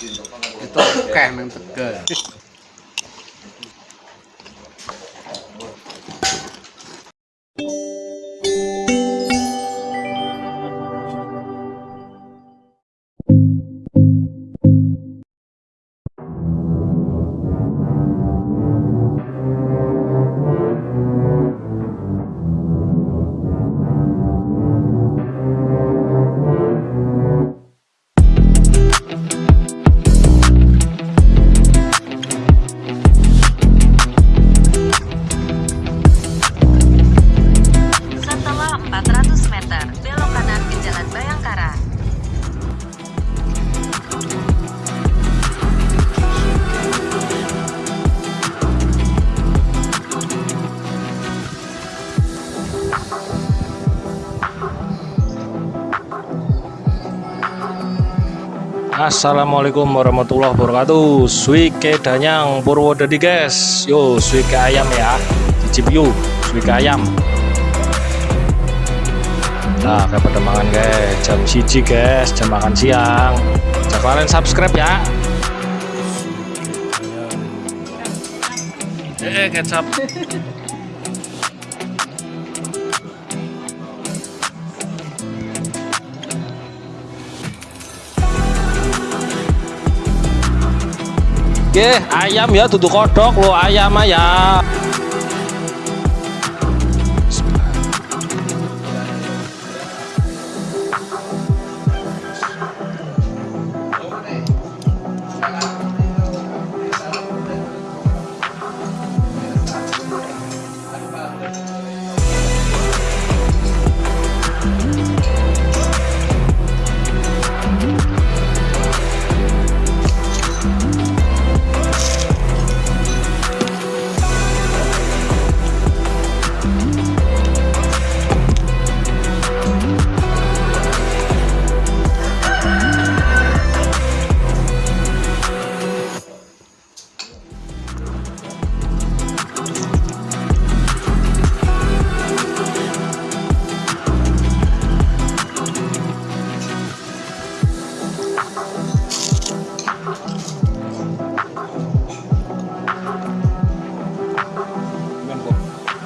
Ditokeh yang Tegal. Assalamualaikum warahmatullahi wabarakatuh. Suike Danyang Purwodadi guys Yo suike ayam ya. Cicip yuk suike ayam. Nah kayak pada makan guys. Jam siji guys. Jam makan siang. Jangan kalian subscribe ya. Eh kecap Oke, ayam ya, duduk kodok lo ayam ya.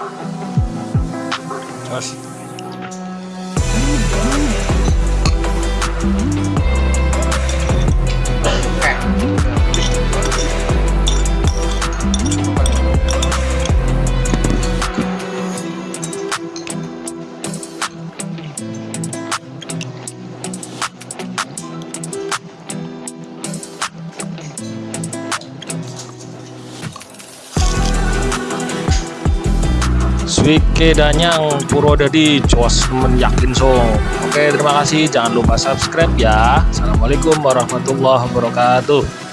아, 자식 Swike Danyang Purwodadi Jos Yakin Song Oke terima kasih. Jangan lupa subscribe ya. Assalamualaikum warahmatullahi wabarakatuh